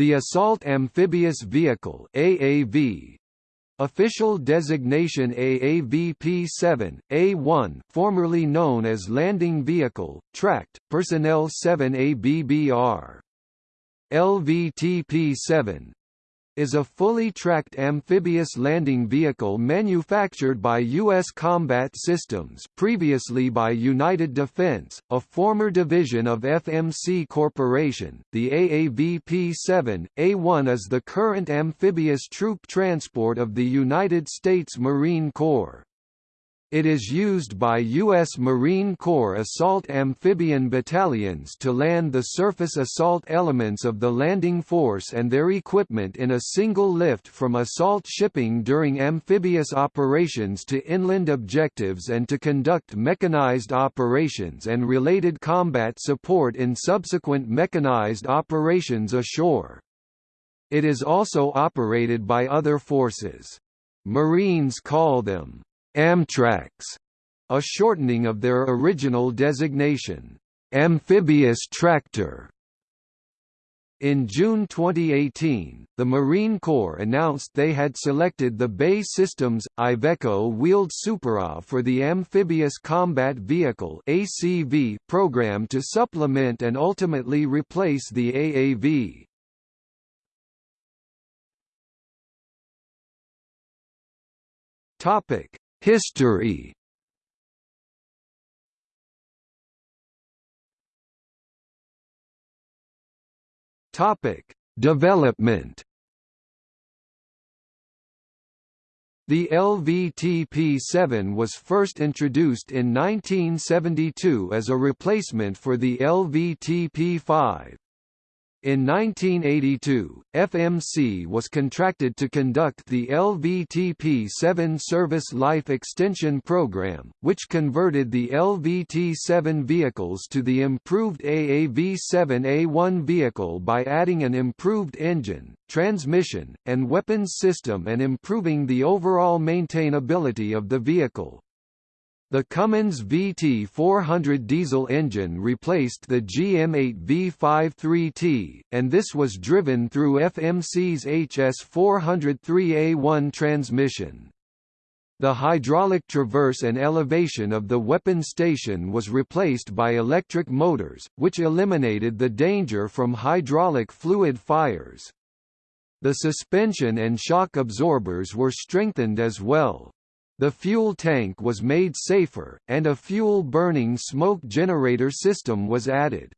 The Assault Amphibious Vehicle AAV Official designation AAVP-7, A1 formerly known as Landing Vehicle, Tracked, Personnel 7 ABBR. LVTP-7, is a fully tracked amphibious landing vehicle manufactured by U.S. Combat Systems previously by United Defense, a former division of FMC Corporation. The AAVP-7, A-1 is the current amphibious troop transport of the United States Marine Corps. It is used by U.S. Marine Corps assault amphibian battalions to land the surface assault elements of the landing force and their equipment in a single lift from assault shipping during amphibious operations to inland objectives and to conduct mechanized operations and related combat support in subsequent mechanized operations ashore. It is also operated by other forces. Marines call them Amtracs, a shortening of their original designation, amphibious tractor. In June 2018, the Marine Corps announced they had selected the BAE Systems Iveco wheeled Supera for the Amphibious Combat Vehicle (ACV) program to supplement and ultimately replace the AAV. Topic: History Topic: Development. The LVTP-7 was first introduced in 1972 as a replacement for the LVTP-5. In 1982, FMC was contracted to conduct the LVTP-7 Service Life Extension Program, which converted the LVT-7 vehicles to the improved AAV-7A1 vehicle by adding an improved engine, transmission, and weapons system and improving the overall maintainability of the vehicle. The Cummins VT400 diesel engine replaced the GM8 V53T, and this was driven through FMC's HS403A1 transmission. The hydraulic traverse and elevation of the weapon station was replaced by electric motors, which eliminated the danger from hydraulic fluid fires. The suspension and shock absorbers were strengthened as well. The fuel tank was made safer, and a fuel-burning smoke generator system was added.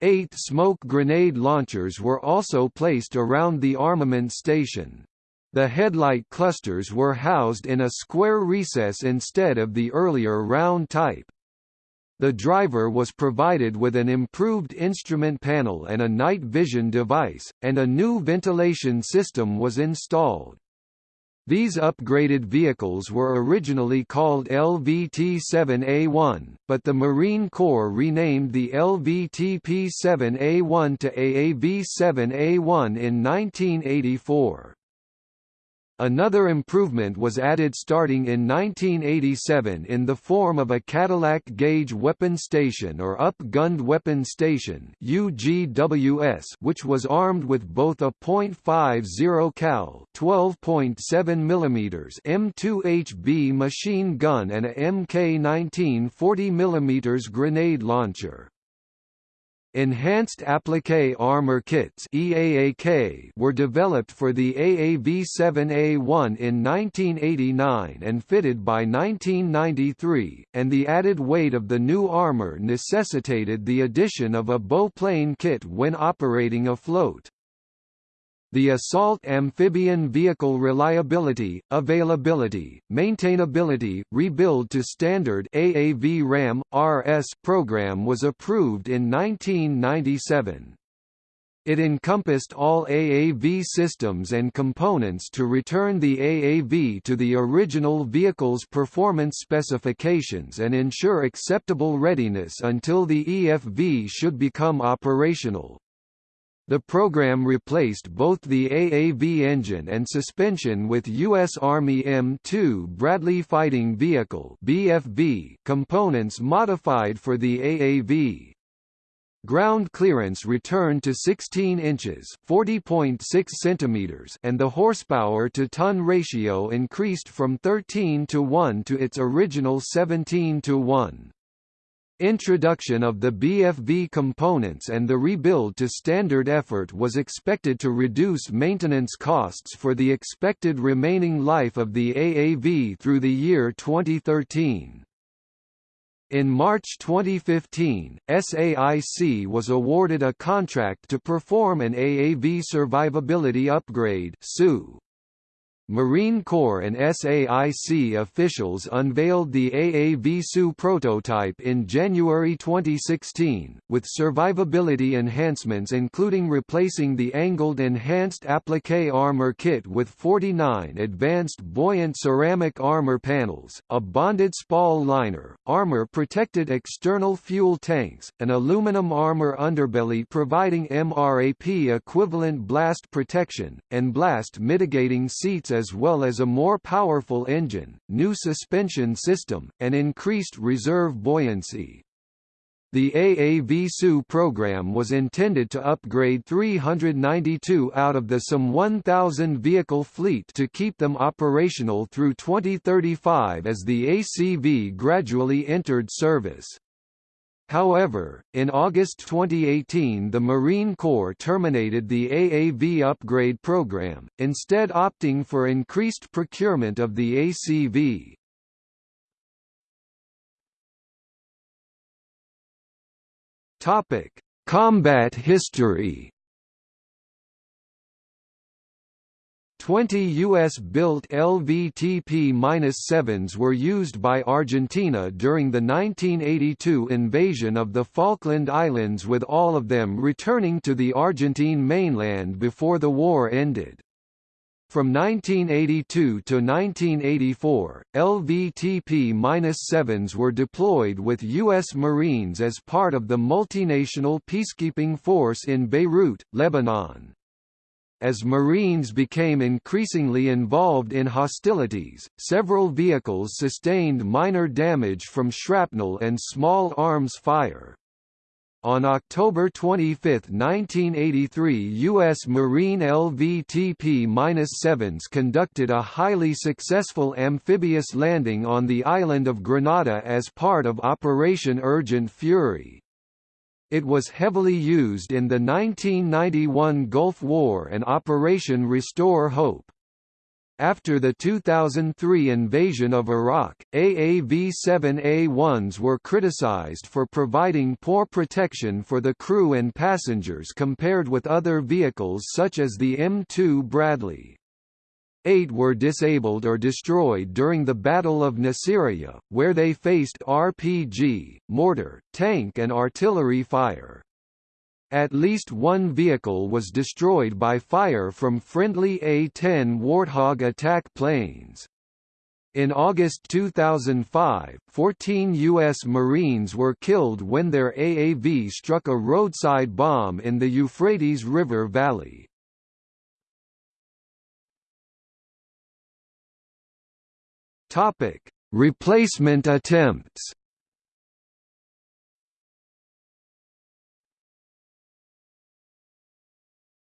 Eight smoke grenade launchers were also placed around the armament station. The headlight clusters were housed in a square recess instead of the earlier round type. The driver was provided with an improved instrument panel and a night vision device, and a new ventilation system was installed. These upgraded vehicles were originally called LVT-7A1, but the Marine Corps renamed the LVTP-7A1 to AAV-7A1 in 1984. Another improvement was added starting in 1987 in the form of a Cadillac Gauge Weapon Station or Up-Gunned Weapon Station UGWS, which was armed with both a .50 cal 12.7 mm M2HB machine gun and a MK19 40 mm grenade launcher. Enhanced Appliqué Armor Kits EAAK were developed for the AAV-7A1 in 1989 and fitted by 1993, and the added weight of the new armor necessitated the addition of a bowplane kit when operating afloat. The Assault Amphibian Vehicle Reliability, Availability, Maintainability, Rebuild to Standard AAV RAM, RS program was approved in 1997. It encompassed all AAV systems and components to return the AAV to the original vehicle's performance specifications and ensure acceptable readiness until the EFV should become operational. The program replaced both the AAV engine and suspension with U.S. Army M2 Bradley Fighting Vehicle (BFV) components modified for the AAV. ground clearance returned to 16 inches (40.6 centimeters), and the horsepower to ton ratio increased from 13 to 1 to its original 17 to 1. Introduction of the BFV components and the rebuild to standard effort was expected to reduce maintenance costs for the expected remaining life of the AAV through the year 2013. In March 2015, SAIC was awarded a contract to perform an AAV survivability upgrade (SU). Marine Corps and SAIC officials unveiled the AAV-SU prototype in January 2016, with survivability enhancements including replacing the angled Enhanced Appliqué Armor Kit with 49 advanced buoyant ceramic armor panels, a bonded spall liner, armor-protected external fuel tanks, an aluminum armor underbelly providing MRAP-equivalent blast protection, and blast mitigating seats as well as a more powerful engine, new suspension system, and increased reserve buoyancy. The AAV-SU program was intended to upgrade 392 out of the some 1,000 vehicle fleet to keep them operational through 2035 as the ACV gradually entered service. However, in August 2018 the Marine Corps terminated the AAV upgrade program, instead opting for increased procurement of the ACV. Combat history 20 U.S.-built LVTP-7s were used by Argentina during the 1982 invasion of the Falkland Islands with all of them returning to the Argentine mainland before the war ended. From 1982 to 1984, LVTP-7s were deployed with U.S. Marines as part of the multinational peacekeeping force in Beirut, Lebanon. As Marines became increasingly involved in hostilities, several vehicles sustained minor damage from shrapnel and small arms fire. On October 25, 1983 U.S. Marine LVTP-7s conducted a highly successful amphibious landing on the island of Grenada as part of Operation Urgent Fury. It was heavily used in the 1991 Gulf War and Operation Restore Hope. After the 2003 invasion of Iraq, AAV-7A1s were criticized for providing poor protection for the crew and passengers compared with other vehicles such as the M2 Bradley. Eight were disabled or destroyed during the Battle of Nasiriyah, where they faced RPG, mortar, tank and artillery fire. At least one vehicle was destroyed by fire from friendly A-10 Warthog attack planes. In August 2005, 14 U.S. Marines were killed when their AAV struck a roadside bomb in the Euphrates River Valley. Topic: Replacement attempts.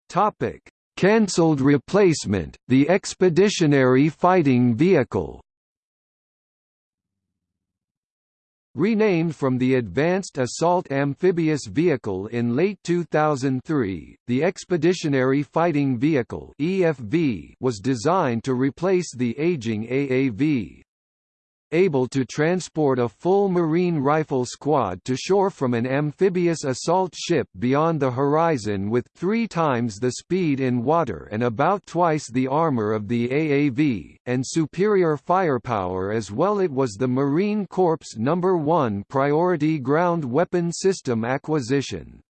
Topic: Cancelled replacement, the Expeditionary Fighting Vehicle. Renamed from the Advanced Assault Amphibious Vehicle in late 2003, the Expeditionary Fighting Vehicle (EFV) was designed to replace the aging AAV able to transport a full Marine rifle squad to shore from an amphibious assault ship beyond the horizon with three times the speed in water and about twice the armor of the AAV, and superior firepower as well it was the Marine Corps' number one priority ground weapon system acquisition.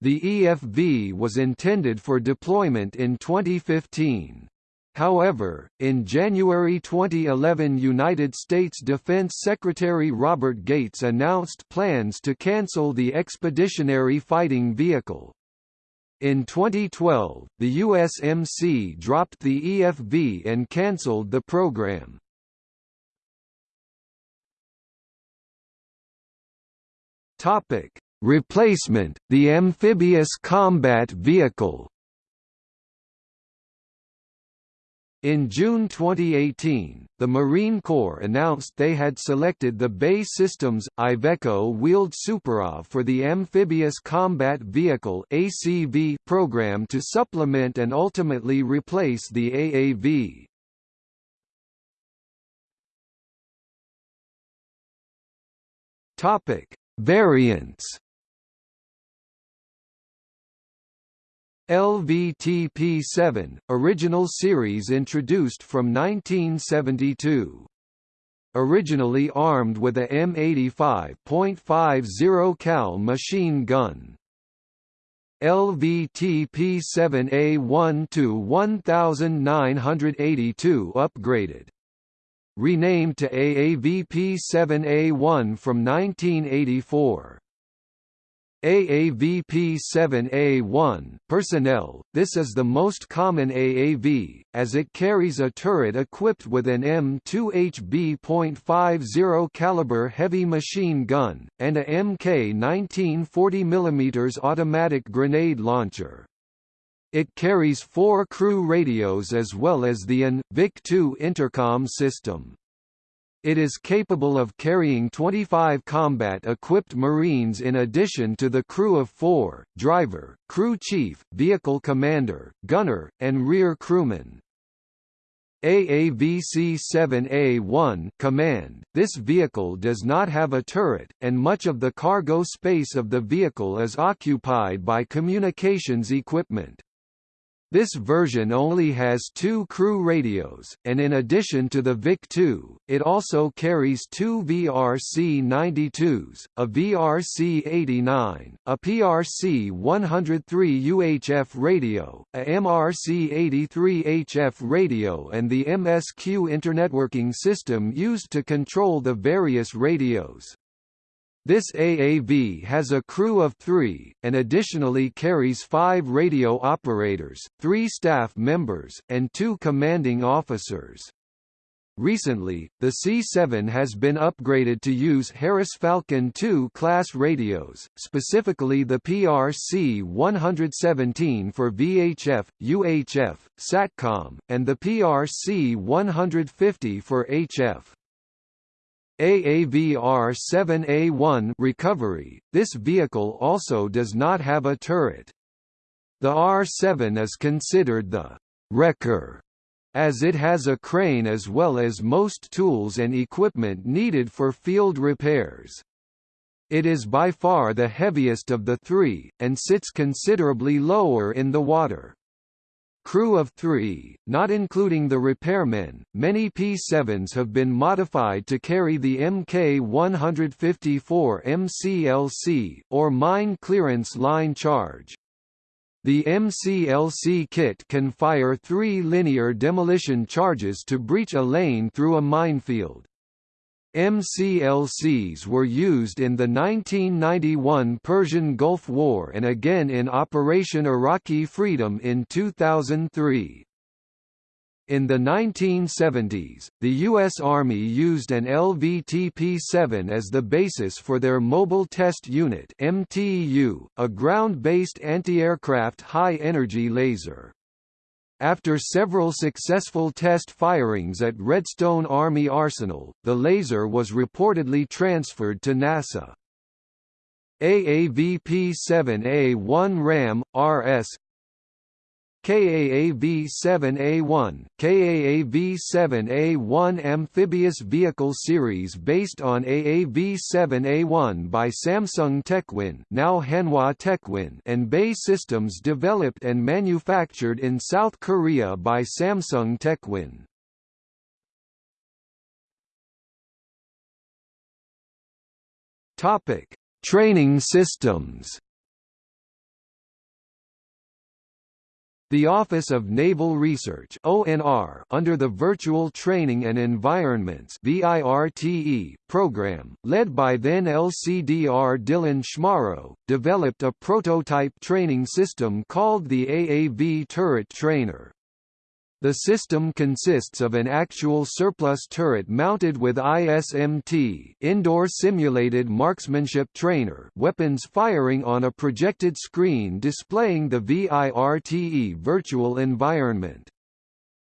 The EFV was intended for deployment in 2015. However, in January 2011 United States Defense Secretary Robert Gates announced plans to cancel the Expeditionary Fighting Vehicle. In 2012, the USMC dropped the EFV and cancelled the program. Replacement, the amphibious combat vehicle In June 2018, the Marine Corps announced they had selected the BAE Systems Iveco wheeled SuperAV for the Amphibious Combat Vehicle (ACV) program to supplement and ultimately replace the AAV. Topic: Variants LVTP-7, original series introduced from 1972. Originally armed with a M85.50 cal machine gun. LVTP-7A1 to 1982 upgraded. Renamed to AAVP-7A1 from 1984. AAVP-7A1 personnel, this is the most common AAV, as it carries a turret equipped with an M2HB.50 caliber heavy machine gun, and a MK-19 40mm automatic grenade launcher. It carries four crew radios as well as the AN, VIC-2 intercom system. It is capable of carrying 25 combat-equipped Marines in addition to the crew of four, driver, crew chief, vehicle commander, gunner, and rear crewman. AAVC-7A1 command, this vehicle does not have a turret, and much of the cargo space of the vehicle is occupied by communications equipment. This version only has two crew radios, and in addition to the VIC-2, it also carries two VRC-92s, a VRC-89, a PRC-103 UHF radio, a MRC-83 HF radio and the MSQ internetworking system used to control the various radios. This AAV has a crew of three, and additionally carries five radio operators, three staff members, and two commanding officers. Recently, the C-7 has been upgraded to use Harris Falcon II class radios, specifically the PRC-117 for VHF, UHF, SATCOM, and the PRC-150 for HF. AAVR-7A1 recovery, this vehicle also does not have a turret. The R7 is considered the «wrecker» as it has a crane as well as most tools and equipment needed for field repairs. It is by far the heaviest of the three, and sits considerably lower in the water crew of three, not including the repairmen. Many P-7s have been modified to carry the Mk-154 MCLC, or Mine Clearance Line Charge. The MCLC kit can fire three linear demolition charges to breach a lane through a minefield. MCLCs were used in the 1991 Persian Gulf War and again in Operation Iraqi Freedom in 2003. In the 1970s, the U.S. Army used an LVTP-7 as the basis for their Mobile Test Unit MTU, a ground-based anti-aircraft high-energy laser. After several successful test firings at Redstone Army Arsenal, the laser was reportedly transferred to NASA. AAVP-7A1 RAM, RS KAAV-7A1, KAAV-7A1 amphibious vehicle series based on AAV-7A1 by Samsung Techwin now Hanwha Techwin and BAE Systems developed and manufactured in South Korea by Samsung Techwin. Topic: Training systems. The Office of Naval Research (ONR) under the Virtual Training and Environments (VIRTE) program, led by then LCDR Dylan Schmorrow, developed a prototype training system called the AAV Turret Trainer. The system consists of an actual surplus turret mounted with ISMT indoor simulated marksmanship trainer weapons firing on a projected screen displaying the VIRTE virtual environment.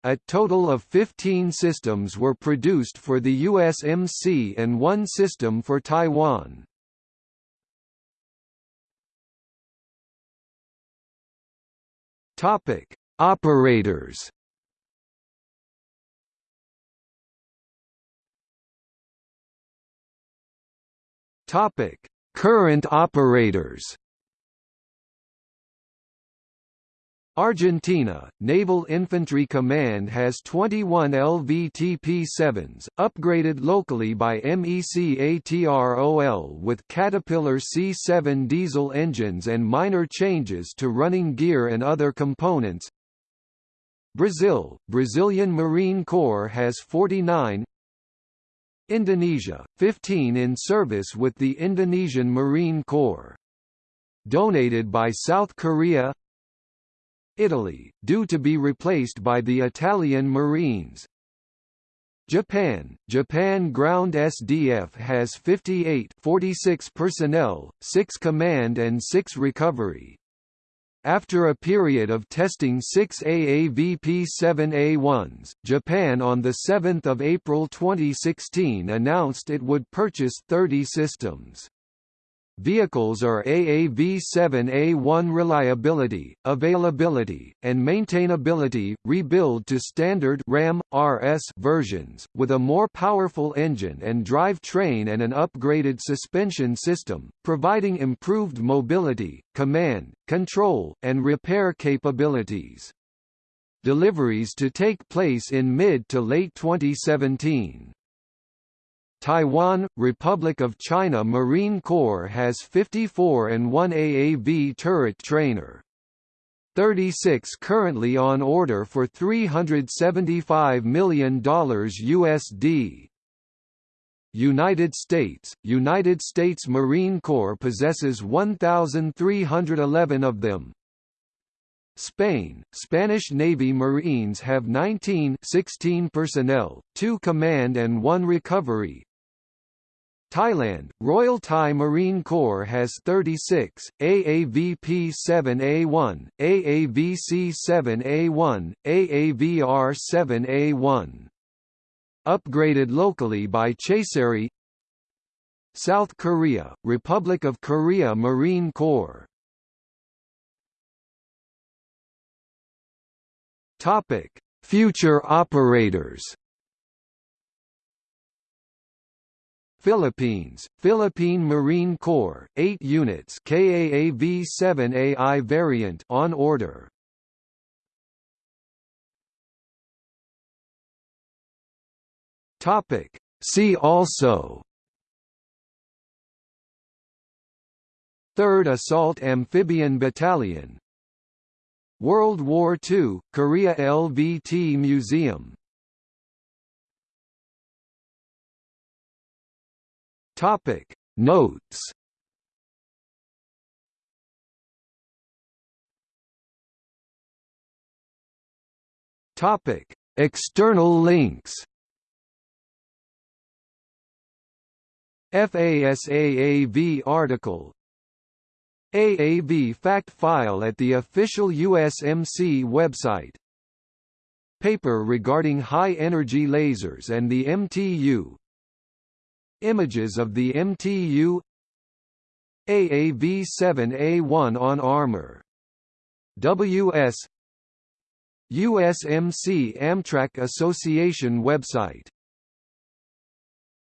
A total of 15 systems were produced for the USMC and one system for Taiwan. Topic: Operators. Topic: Current operators. Argentina, Naval Infantry Command has 21 LVTP-7s, upgraded locally by MECATROL with Caterpillar C7 diesel engines and minor changes to running gear and other components. Brazil, Brazilian Marine Corps has 49 Indonesia, 15 in service with the Indonesian Marine Corps. Donated by South Korea Italy, due to be replaced by the Italian Marines. Japan, Japan Ground SDF has 58 46 personnel, 6 command and 6 recovery. After a period of testing six AAVP-7A1s, Japan on 7 April 2016 announced it would purchase 30 systems. Vehicles are AAV7A1 reliability, availability, and maintainability, rebuild to standard RAM, RS versions, with a more powerful engine and drive train and an upgraded suspension system, providing improved mobility, command, control, and repair capabilities. Deliveries to take place in mid to late 2017. Taiwan, Republic of China Marine Corps has 54 and 1 AAV turret trainer. 36 currently on order for $375 million USD. United States, United States Marine Corps possesses 1,311 of them. Spain, Spanish Navy Marines have 19 16 personnel, 2 command and 1 recovery, Thailand, Royal Thai Marine Corps has 36, AAVP-7A1, AAVC-7A1, AAVR-7A1. Upgraded locally by Chaseri South Korea, Republic of Korea Marine Corps Topic: Future operators. Philippines, Philippine Marine Corps, 8 units KAAV-7AI variant on order. Topic. See also. 3rd Assault Amphibian Battalion. World War II, Korea LVT Museum Topic. Notes. Topic. External links. FASAAV article. AAV fact file at the official USMC website. Paper regarding high-energy lasers and the MTU Images of the MTU AAV-7A1 on armor. WS USMC Amtrac Association website